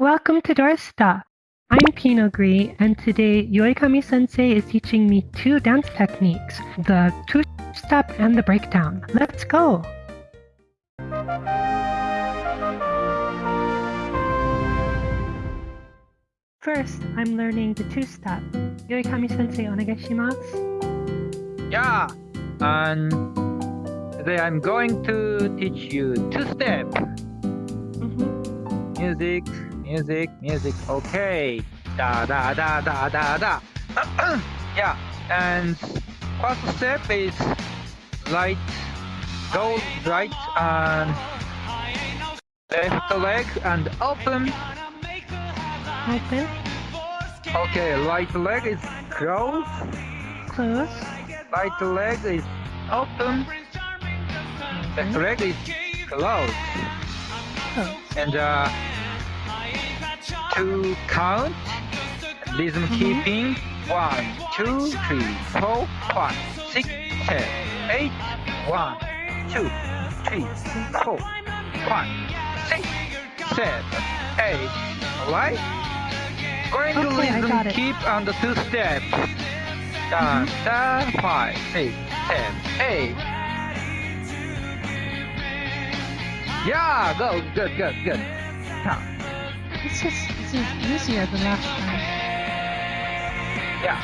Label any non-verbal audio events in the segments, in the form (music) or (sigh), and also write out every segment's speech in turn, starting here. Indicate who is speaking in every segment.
Speaker 1: Welcome to Dorsta. I'm Pinogri, and today Yoikami sensei is teaching me two dance techniques the two step and the breakdown. Let's go! First, I'm learning the two step. Yoikami sensei, onegaishimasu.
Speaker 2: Yeah, and today I'm going to teach you two step.
Speaker 1: Mm -hmm.
Speaker 2: Music, music, music. Okay. Da da da da da da. (clears throat) yeah, and first step is right, go right and left leg and open.
Speaker 1: Open.
Speaker 2: Okay, right leg is closed.
Speaker 1: Close.
Speaker 2: Right leg is open. Left leg is closed.
Speaker 1: Oh.
Speaker 2: And uh, to count, rhythm keeping, one, two, three, four, five, six, seven, eight, one, two, three, four, five, six, seven, eight, alright? Going to
Speaker 1: Okay,
Speaker 2: rhythm keep on the two steps. Da, da, five, six, seven, eight. Yeah, go, good, good, good. Count.
Speaker 1: This is, this is easier than last time.
Speaker 2: Yeah.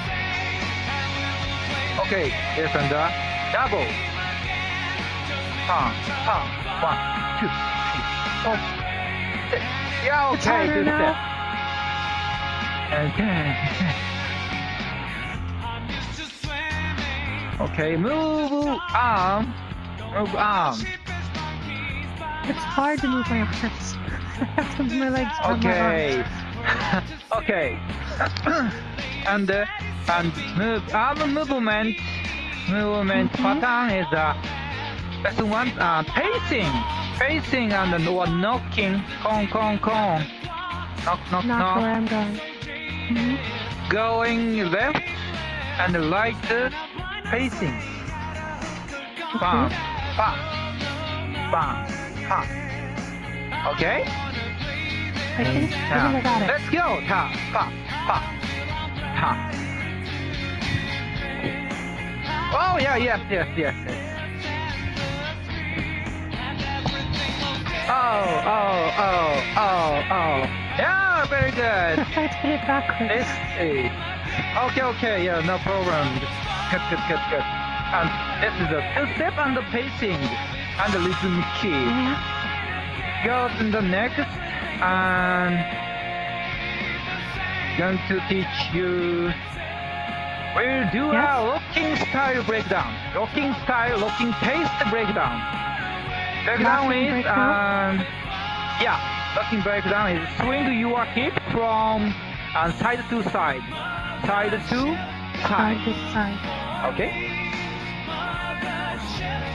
Speaker 2: Okay, yes, and uh, double. Pump, pump. One, two, three, four, six. Yeah, okay, good
Speaker 1: now.
Speaker 2: step. Ten. Okay, move arm, move arm.
Speaker 1: It's hard to move my arms. My legs my
Speaker 2: Okay. (laughs) okay. (coughs) and uh, and move arm movement movement
Speaker 1: Mhm.
Speaker 2: pattern is uh that's one uh pacing pacing and no knocking con con con knock knock
Speaker 1: Not
Speaker 2: knock
Speaker 1: where I'm going. Mhm.
Speaker 2: going left and right uh, pacing bam bam bam bam okay
Speaker 1: I think, I think I got it.
Speaker 2: Let's go. Ta, pa, pa, ta. Oh yeah, yes, yes, yes, yes. Oh, oh, oh, oh, oh. Yeah, very good.
Speaker 1: I did it backwards.
Speaker 2: Let's see. Okay, okay, yeah, no problem. Good, good, good, good. And this is a two-step and the pacing and the rhythm key
Speaker 1: Mhm.
Speaker 2: Go to the next and going to teach you. We'll do
Speaker 1: Yes.
Speaker 2: a locking style breakdown. Locking style locking taste breakdown. Breakdown
Speaker 1: Locking
Speaker 2: is
Speaker 1: breakdown?
Speaker 2: um, yeah locking breakdown is swing your hip from uh, side to side. Side to
Speaker 1: Side
Speaker 2: side.
Speaker 1: to side.
Speaker 2: okay?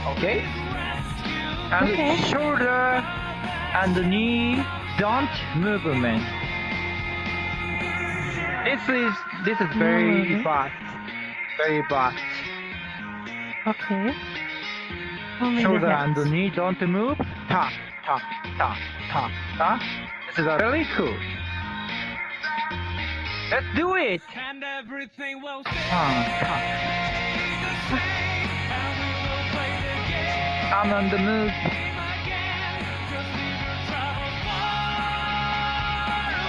Speaker 2: Okay and
Speaker 1: Okay.
Speaker 2: shoulder and the knee. Don't movement this is this is very
Speaker 1: movement.
Speaker 2: fast. Very fast.
Speaker 1: Okay. Oh
Speaker 2: shoulder and
Speaker 1: hips.
Speaker 2: knee don't move. Ta ta ta ta ta. This is really cool. Let's do it.
Speaker 3: And everything will
Speaker 2: ta ta I'm on the move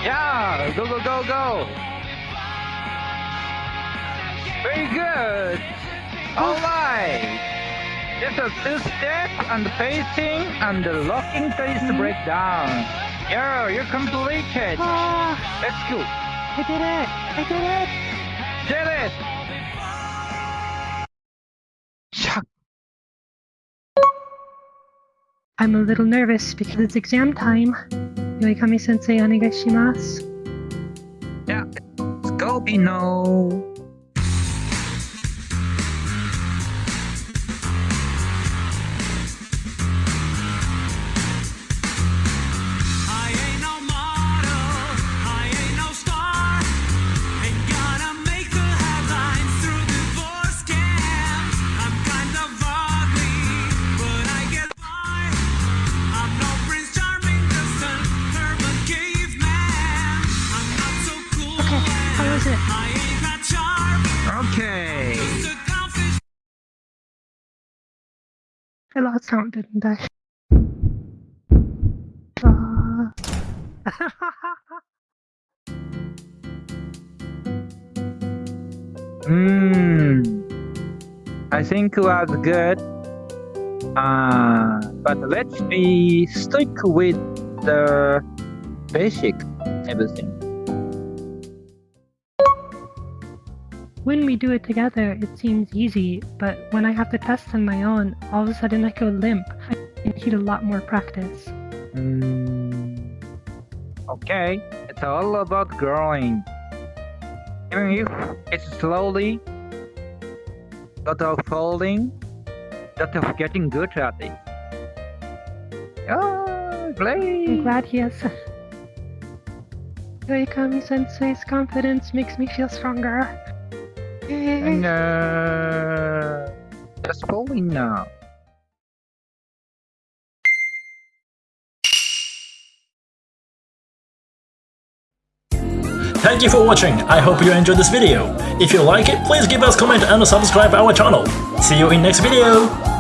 Speaker 2: Yeah, go, go, go, go. Very good. All right. Just a two step and the pacing and the locking taste breakdown. Yeah, you're completed.
Speaker 1: Ah,
Speaker 2: Let's go.
Speaker 1: I did it! I did it!
Speaker 2: Did it.
Speaker 1: I'm a little nervous because it's exam time. Yoikami sensei, onegaishimasu.
Speaker 2: Yeah, let's go, Pino. Okay.
Speaker 1: I lost count, didn't I? (laughs)
Speaker 2: Hmm. I think it was good. Uh, but let's be stick with the basic everything.
Speaker 1: When we do it together, it seems easy, but when I have to test on my own, all of a sudden I go limp. I need a lot more practice.
Speaker 2: Hmm. Okay, it's all about growing. Even if it's slowly, lot of folding, lot of getting good at it. Oh,
Speaker 1: I'm glad he has. (laughs) Yoikami sensei's confidence makes me feel stronger.
Speaker 2: And uh, just folding now.
Speaker 4: Thank you for watching, I hope you enjoyed this video. If you like it, please give us comment and subscribe our channel. See you in next video!